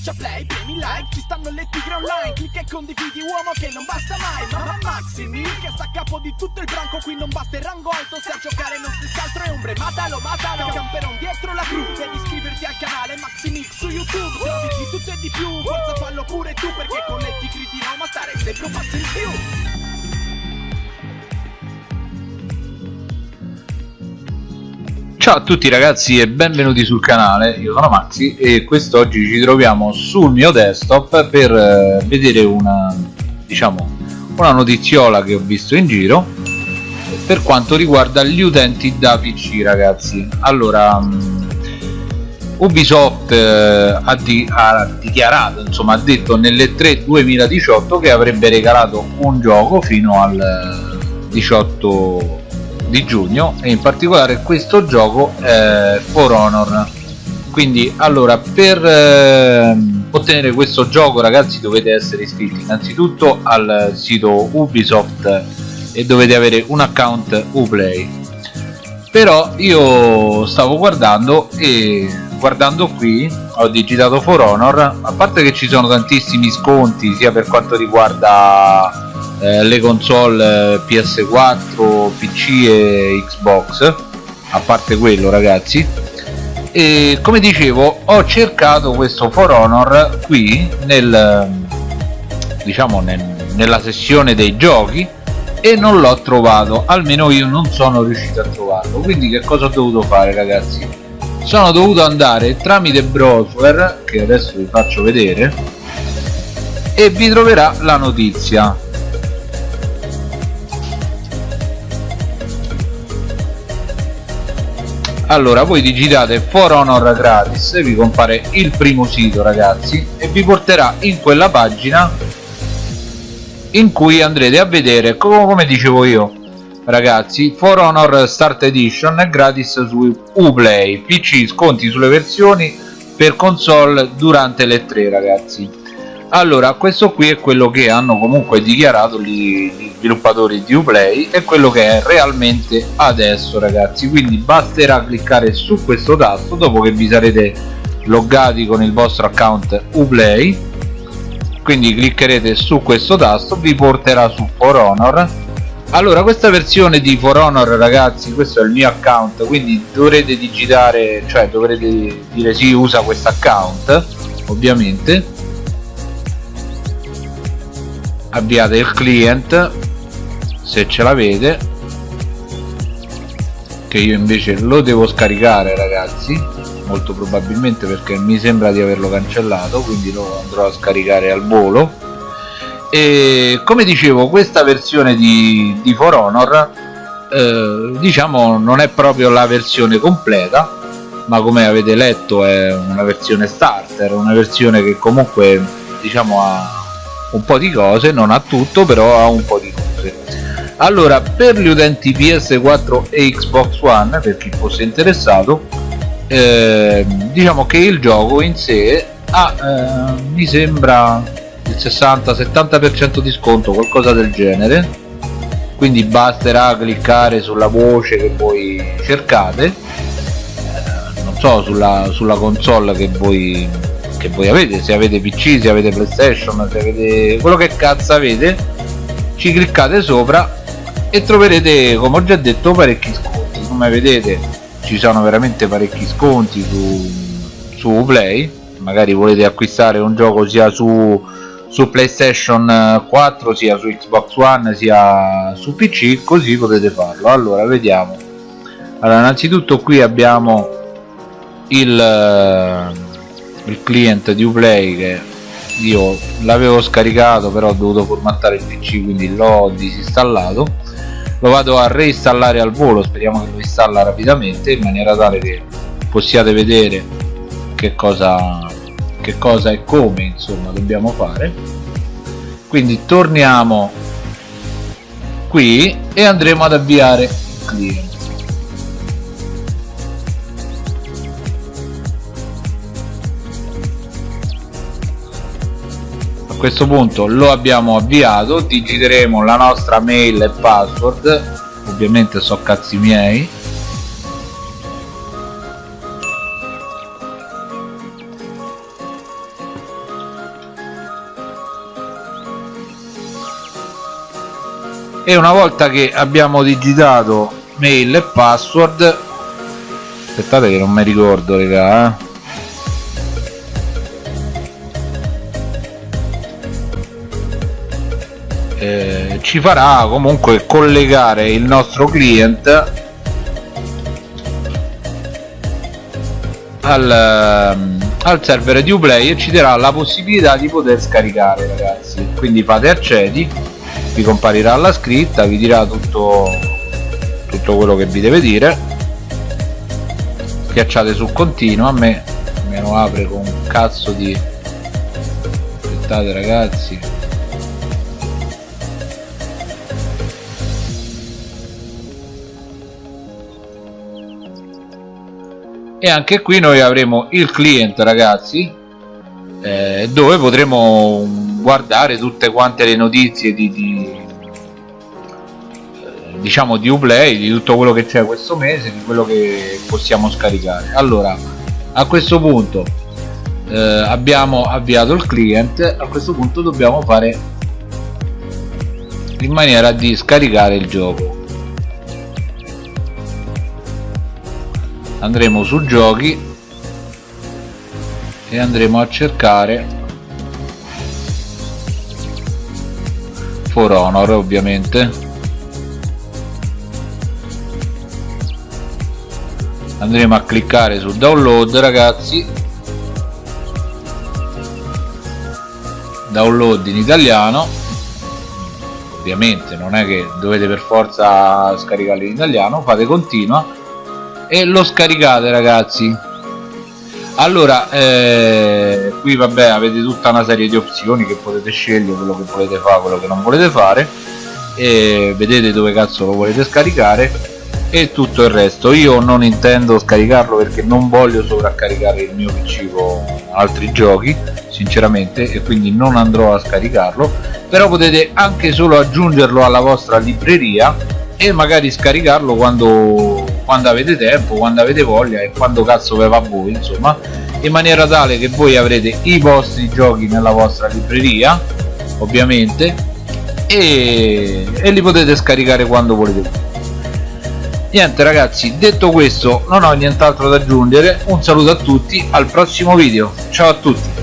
schiaccia play, premi like Ci stanno le tigre online Clicca e condividi uomo che non basta mai Mamma Maximi che sta a capo di tutto il branco Qui non basta il rango alto Se a giocare non si altro è ombre Matalo, matalo Camperon dietro la cru Devi iscriverti al canale Maximix su YouTube Trovi di tutto e di più Forza fallo pure tu Perché con le tigri di Roma stare sempre un passo in più Ciao a tutti ragazzi e benvenuti sul canale, io sono Maxi e quest'oggi ci troviamo sul mio desktop per eh, vedere una, diciamo, una notiziola che ho visto in giro per quanto riguarda gli utenti da PC ragazzi. Allora, um, Ubisoft eh, ha, di, ha, dichiarato, insomma ha detto nelle 3 2018 che avrebbe regalato un gioco fino al 18 di giugno e in particolare questo gioco è For Honor. Quindi allora per eh, ottenere questo gioco ragazzi dovete essere iscritti innanzitutto al sito Ubisoft e dovete avere un account Uplay. Però io stavo guardando e guardando qui ho digitato For Honor. A parte che ci sono tantissimi sconti sia per quanto riguarda eh, le console eh, PS4, PC e Xbox a parte quello ragazzi. E come dicevo ho cercato questo For Honor qui nel diciamo nel, nella sessione dei giochi e non l'ho trovato almeno io non sono riuscito a trovarlo. Quindi che cosa ho dovuto fare ragazzi? Sono dovuto andare tramite browser che adesso vi faccio vedere e vi troverà la notizia allora voi digitate For Honor gratis vi compare il primo sito ragazzi e vi porterà in quella pagina in cui andrete a vedere come dicevo io ragazzi For Honor Start Edition è gratis su Uplay PC sconti sulle versioni per console durante le tre ragazzi allora questo qui è quello che hanno comunque dichiarato gli, gli sviluppatori di Uplay e quello che è realmente adesso ragazzi. Quindi basterà cliccare su questo tasto dopo che vi sarete loggati con il vostro account Uplay. Quindi cliccherete su questo tasto vi porterà su For Honor. Allora questa versione di For Honor ragazzi questo è il mio account quindi dovrete digitare cioè dovrete dire sì usa questo account ovviamente avviate il client se ce l'avete che io invece lo devo scaricare ragazzi molto probabilmente perché mi sembra di averlo cancellato quindi lo andrò a scaricare al volo. E come dicevo questa versione di, di For Honor eh, diciamo non è proprio la versione completa ma come avete letto è una versione starter una versione che comunque diciamo ha un po' di cose non ha tutto però ha un po' di cose. Allora per gli utenti PS4 e Xbox One per chi fosse interessato eh, diciamo che il gioco in sé ha eh, mi sembra il 60-70% di sconto qualcosa del genere. Quindi basterà cliccare sulla voce che voi cercate. Eh, non so sulla, sulla console che voi che voi avete se avete pc se avete playstation se avete quello che cazzo avete ci cliccate sopra e troverete come ho già detto parecchi sconti. Come vedete ci sono veramente parecchi sconti su, su play. Magari volete acquistare un gioco sia su, su playstation 4 sia su xbox one sia su pc così potete farlo. Allora vediamo. Allora innanzitutto qui abbiamo il il client di Uplay che io l'avevo scaricato però ho dovuto formattare il pc quindi l'ho disinstallato. Lo vado a reinstallare al volo speriamo che lo installa rapidamente in maniera tale che possiate vedere che cosa che cosa e come insomma dobbiamo fare. Quindi torniamo qui e andremo ad avviare il client questo punto lo abbiamo avviato digiteremo la nostra mail e password ovviamente so cazzi miei. E una volta che abbiamo digitato mail e password aspettate che non mi ricordo regà eh. Eh, ci farà comunque collegare il nostro client al, al server di Uplay e ci darà la possibilità di poter scaricare ragazzi. Quindi fate accedi vi comparirà la scritta vi dirà tutto tutto quello che vi deve dire. Schiacciate su continua a me me lo apre con un cazzo di aspettate ragazzi e anche qui noi avremo il client ragazzi eh, dove potremo guardare tutte quante le notizie di, di eh, diciamo di Uplay di tutto quello che c'è questo mese di quello che possiamo scaricare. Allora a questo punto eh, abbiamo avviato il client a questo punto dobbiamo fare in maniera di scaricare il gioco andremo su giochi e andremo a cercare For Honor ovviamente. Andremo a cliccare su download ragazzi. Download in italiano. Ovviamente non è che dovete per forza scaricarlo in italiano fate continua e lo scaricate ragazzi. Allora eh, qui vabbè avete tutta una serie di opzioni che potete scegliere quello che volete fare quello che non volete fare e vedete dove cazzo lo volete scaricare e tutto il resto. Io non intendo scaricarlo perché non voglio sovraccaricare il mio pc con altri giochi sinceramente e quindi non andrò a scaricarlo però potete anche solo aggiungerlo alla vostra libreria e magari scaricarlo quando quando avete tempo, quando avete voglia e quando cazzo ve va a voi insomma in maniera tale che voi avrete i vostri giochi nella vostra libreria ovviamente e, e li potete scaricare quando volete niente ragazzi detto questo non ho nient'altro da aggiungere. Un saluto a tutti al prossimo video. Ciao a tutti